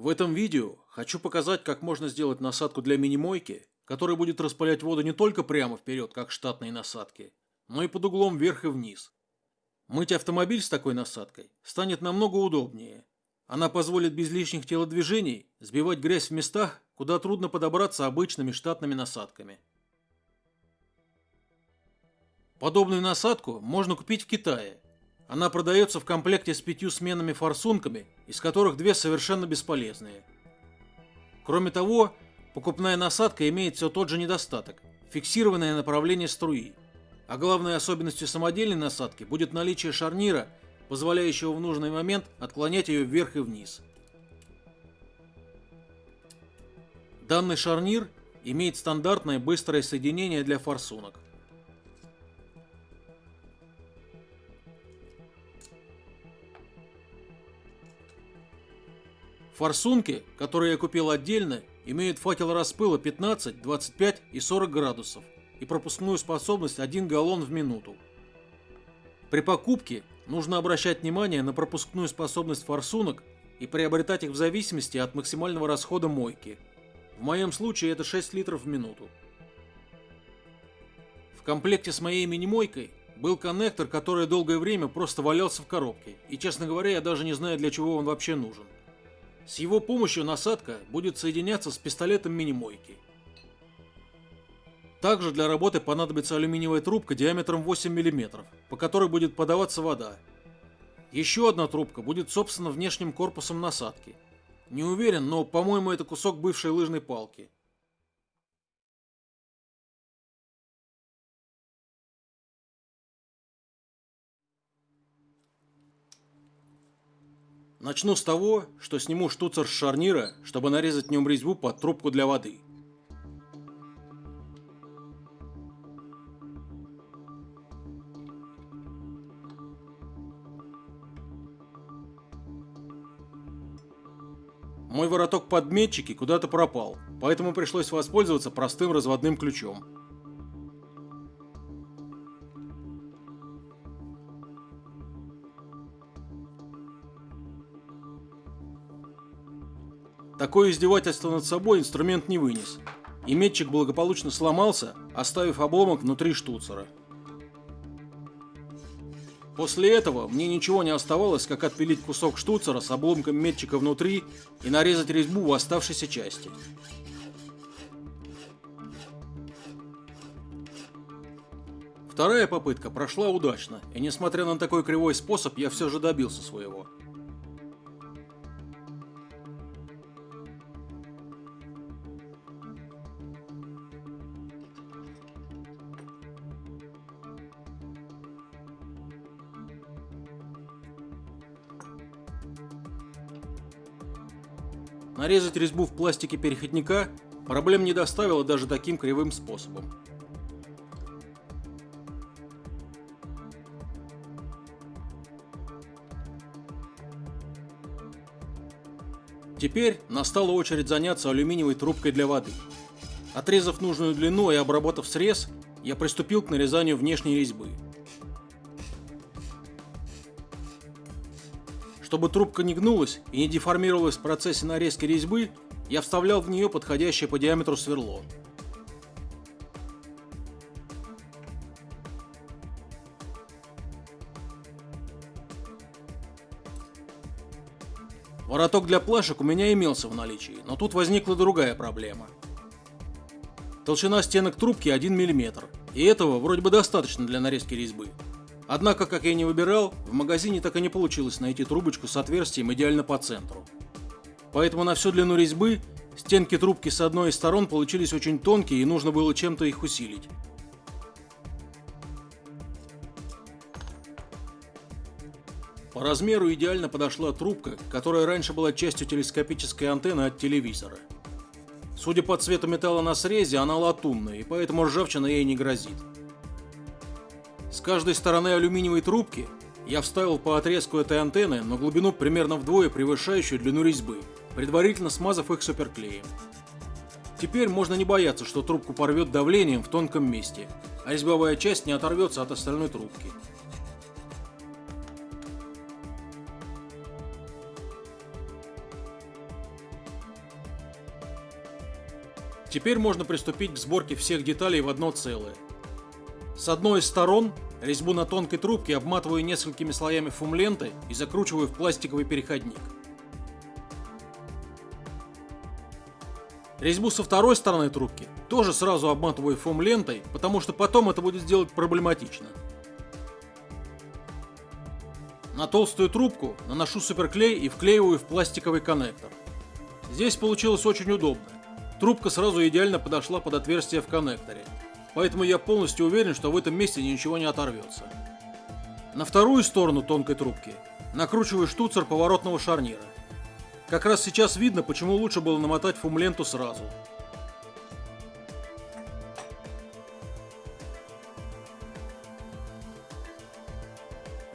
В этом видео хочу показать, как можно сделать насадку для мини-мойки, которая будет распылять воду не только прямо вперед, как штатные насадки, но и под углом вверх и вниз. Мыть автомобиль с такой насадкой станет намного удобнее. Она позволит без лишних телодвижений сбивать грязь в местах, куда трудно подобраться обычными штатными насадками. Подобную насадку можно купить в Китае. Она продается в комплекте с пятью сменами форсунками, из которых две совершенно бесполезные. Кроме того, покупная насадка имеет все тот же недостаток – фиксированное направление струи. А главной особенностью самодельной насадки будет наличие шарнира, позволяющего в нужный момент отклонять ее вверх и вниз. Данный шарнир имеет стандартное быстрое соединение для форсунок. Форсунки, которые я купил отдельно, имеют факел распыла 15, 25 и 40 градусов и пропускную способность 1 галлон в минуту. При покупке нужно обращать внимание на пропускную способность форсунок и приобретать их в зависимости от максимального расхода мойки. В моем случае это 6 литров в минуту. В комплекте с моей мини-мойкой был коннектор, который долгое время просто валялся в коробке, и, честно говоря, я даже не знаю, для чего он вообще нужен. С его помощью насадка будет соединяться с пистолетом мини-мойки. Также для работы понадобится алюминиевая трубка диаметром 8 мм, по которой будет подаваться вода. Еще одна трубка будет собственно внешним корпусом насадки. Не уверен, но по-моему это кусок бывшей лыжной палки. Начну с того, что сниму штуцер с шарнира, чтобы нарезать в нем резьбу под трубку для воды. Мой вороток подметчики куда-то пропал, поэтому пришлось воспользоваться простым разводным ключом. Такое издевательство над собой инструмент не вынес, и метчик благополучно сломался, оставив обломок внутри штуцера. После этого мне ничего не оставалось, как отпилить кусок штуцера с обломком метчика внутри и нарезать резьбу в оставшейся части. Вторая попытка прошла удачно, и несмотря на такой кривой способ, я все же добился своего. Нарезать резьбу в пластике переходника проблем не доставило даже таким кривым способом. Теперь настала очередь заняться алюминиевой трубкой для воды. Отрезав нужную длину и обработав срез, я приступил к нарезанию внешней резьбы. Чтобы трубка не гнулась и не деформировалась в процессе нарезки резьбы, я вставлял в нее подходящее по диаметру сверло. Вороток для плашек у меня имелся в наличии, но тут возникла другая проблема. Толщина стенок трубки 1 мм, и этого вроде бы достаточно для нарезки резьбы. Однако, как я не выбирал, в магазине так и не получилось найти трубочку с отверстием идеально по центру. Поэтому на всю длину резьбы стенки трубки с одной из сторон получились очень тонкие и нужно было чем-то их усилить. По размеру идеально подошла трубка, которая раньше была частью телескопической антенны от телевизора. Судя по цвету металла на срезе, она латунная, и поэтому ржавчина ей не грозит. С каждой стороны алюминиевой трубки я вставил по отрезку этой антенны на глубину примерно вдвое превышающую длину резьбы, предварительно смазав их суперклеем. Теперь можно не бояться, что трубку порвет давлением в тонком месте, а резьбовая часть не оторвется от остальной трубки. Теперь можно приступить к сборке всех деталей в одно целое. С одной из сторон резьбу на тонкой трубке обматываю несколькими слоями фумленты и закручиваю в пластиковый переходник. Резьбу со второй стороны трубки тоже сразу обматываю фум-лентой, потому что потом это будет сделать проблематично. На толстую трубку наношу суперклей и вклеиваю в пластиковый коннектор. Здесь получилось очень удобно. Трубка сразу идеально подошла под отверстие в коннекторе, поэтому я полностью уверен, что в этом месте ничего не оторвется. На вторую сторону тонкой трубки накручиваю штуцер поворотного шарнира. Как раз сейчас видно, почему лучше было намотать фум-ленту сразу.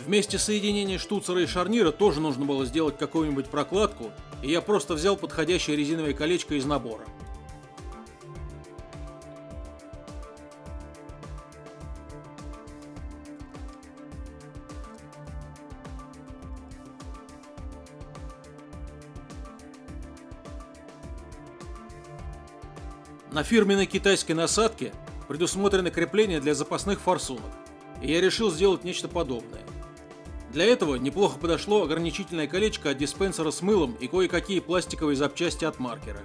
Вместе соединения штуцера и шарнира тоже нужно было сделать какую-нибудь прокладку, и я просто взял подходящее резиновое колечко из набора. На фирменной китайской насадке предусмотрены крепления для запасных форсунок, и я решил сделать нечто подобное. Для этого неплохо подошло ограничительное колечко от диспенсера с мылом и кое-какие пластиковые запчасти от маркера.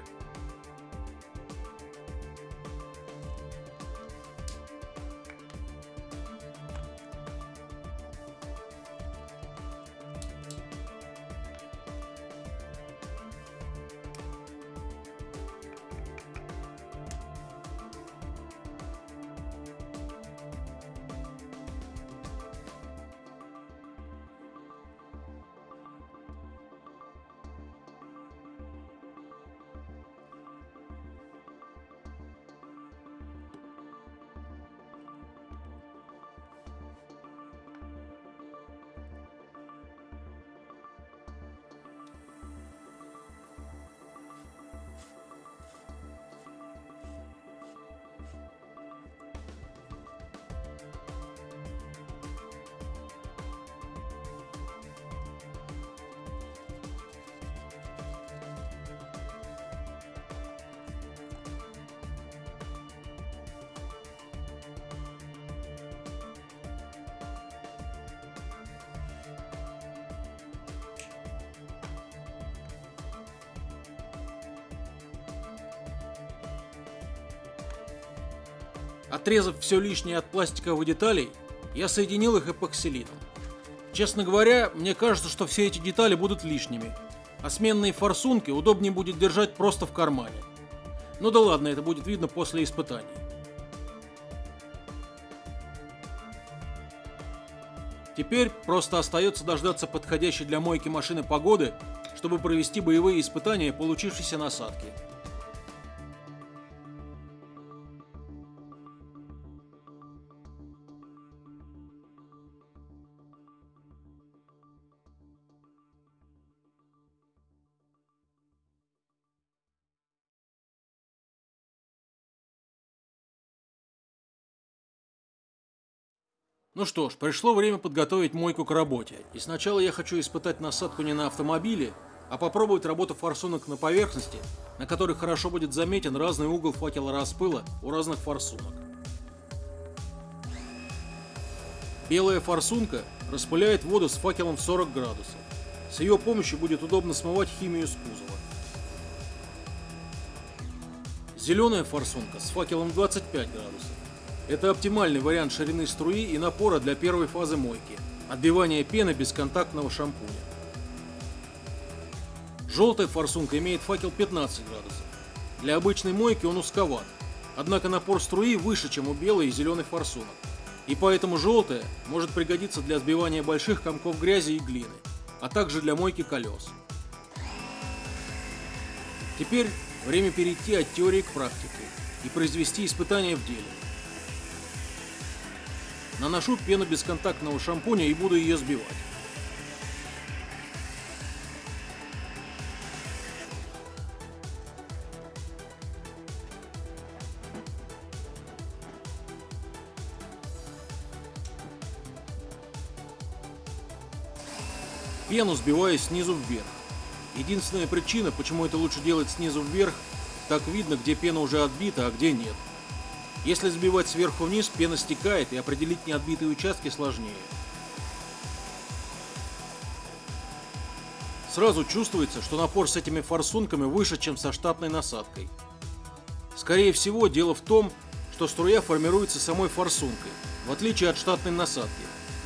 Отрезав все лишнее от пластиковых деталей, я соединил их эпоксилином. Честно говоря, мне кажется, что все эти детали будут лишними, а сменные форсунки удобнее будет держать просто в кармане. Ну да ладно, это будет видно после испытаний. Теперь просто остается дождаться подходящей для мойки машины погоды, чтобы провести боевые испытания получившейся насадки. Ну что ж, пришло время подготовить мойку к работе. И сначала я хочу испытать насадку не на автомобиле, а попробовать работу форсунок на поверхности, на которой хорошо будет заметен разный угол факела распыла у разных форсунок. Белая форсунка распыляет воду с факелом в 40 градусов. С ее помощью будет удобно смывать химию с кузова. Зеленая форсунка с факелом 25 градусов. Это оптимальный вариант ширины струи и напора для первой фазы мойки – отбивания пены бесконтактного шампуня. Желтая форсунка имеет факел 15 градусов. Для обычной мойки он узковат, однако напор струи выше, чем у белой и зеленой форсунок. И поэтому желтая может пригодиться для сбивания больших комков грязи и глины, а также для мойки колес. Теперь время перейти от теории к практике и произвести испытания в деле. Наношу пену бесконтактного шампуня и буду ее сбивать. Пену сбиваю снизу вверх. Единственная причина, почему это лучше делать снизу вверх, так видно, где пена уже отбита, а где нет. Если сбивать сверху вниз, пена стекает, и определить неотбитые участки сложнее. Сразу чувствуется, что напор с этими форсунками выше, чем со штатной насадкой. Скорее всего, дело в том, что струя формируется самой форсункой, в отличие от штатной насадки,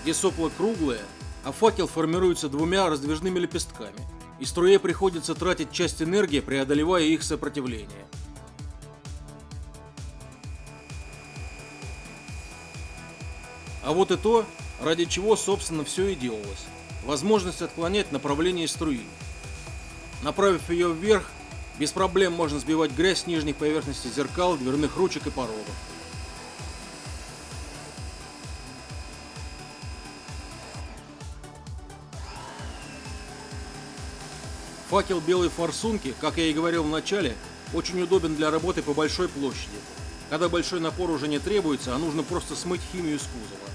где сопло круглое, а факел формируется двумя раздвижными лепестками, и струе приходится тратить часть энергии, преодолевая их сопротивление. А вот и то, ради чего, собственно, все и делалось возможность отклонять направление струи. Направив ее вверх, без проблем можно сбивать грязь с нижней поверхности зеркал, дверных ручек и порогов. Факел белой форсунки, как я и говорил в начале, очень удобен для работы по большой площади, когда большой напор уже не требуется, а нужно просто смыть химию с кузова.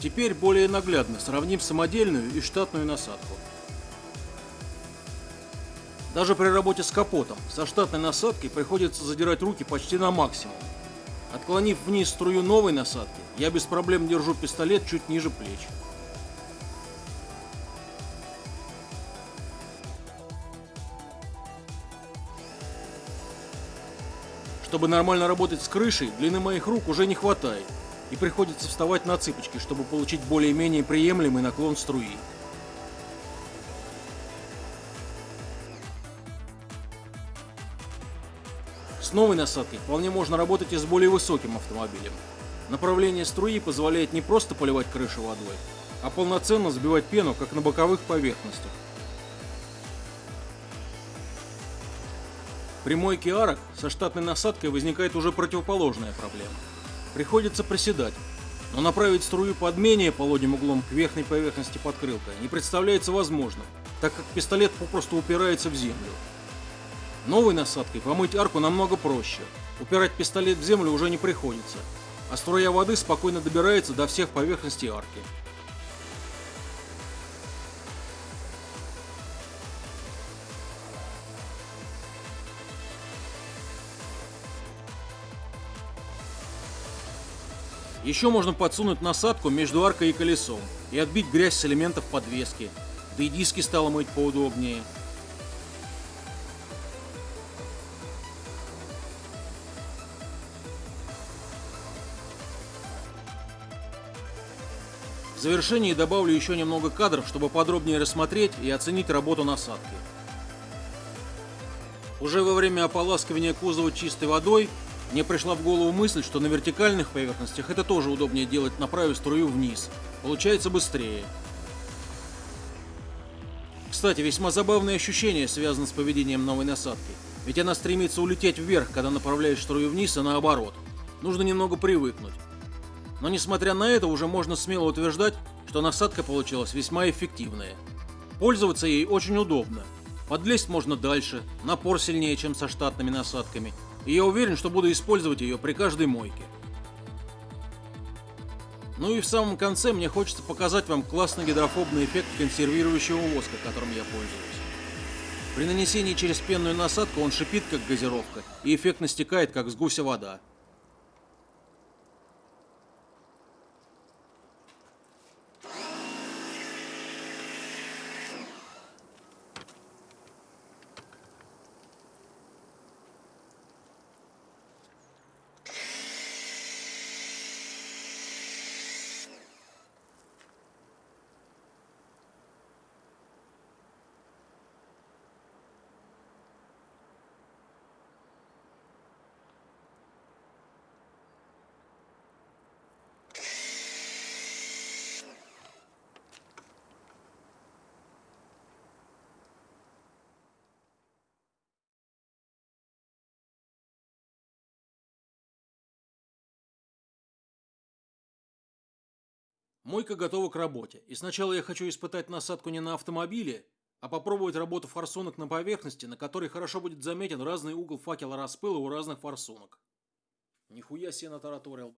Теперь более наглядно сравним самодельную и штатную насадку. Даже при работе с капотом со штатной насадкой приходится задирать руки почти на максимум. Отклонив вниз струю новой насадки, я без проблем держу пистолет чуть ниже плеч. Чтобы нормально работать с крышей, длины моих рук уже не хватает, и приходится вставать на цыпочки, чтобы получить более-менее приемлемый наклон струи. С новой насадкой вполне можно работать и с более высоким автомобилем. Направление струи позволяет не просто поливать крышу водой, а полноценно сбивать пену, как на боковых поверхностях. При мойке арок со штатной насадкой возникает уже противоположная проблема – Приходится приседать, но направить струю под менее полудним углом к верхней поверхности подкрылка не представляется возможным, так как пистолет попросту упирается в землю. Новой насадкой помыть арку намного проще. Упирать пистолет в землю уже не приходится, а струя воды спокойно добирается до всех поверхностей арки. Еще можно подсунуть насадку между аркой и колесом и отбить грязь с элементов подвески. Да и диски стало мыть поудобнее. В завершении добавлю еще немного кадров, чтобы подробнее рассмотреть и оценить работу насадки. Уже во время ополаскивания кузова чистой водой мне пришла в голову мысль, что на вертикальных поверхностях это тоже удобнее делать, направив струю вниз. Получается быстрее. Кстати, весьма забавное ощущение связано с поведением новой насадки. Ведь она стремится улететь вверх, когда направляешь струю вниз, и наоборот. Нужно немного привыкнуть. Но несмотря на это, уже можно смело утверждать, что насадка получилась весьма эффективная. Пользоваться ей очень удобно. Подлезть можно дальше, напор сильнее, чем со штатными насадками – и я уверен, что буду использовать ее при каждой мойке. Ну и в самом конце мне хочется показать вам классный гидрофобный эффект консервирующего воска, которым я пользуюсь. При нанесении через пенную насадку он шипит как газировка и эффектно стекает как с гуся вода. Мойка готова к работе, и сначала я хочу испытать насадку не на автомобиле, а попробовать работу форсунок на поверхности, на которой хорошо будет заметен разный угол факела распыла у разных форсунок. Нихуя себе натараторил.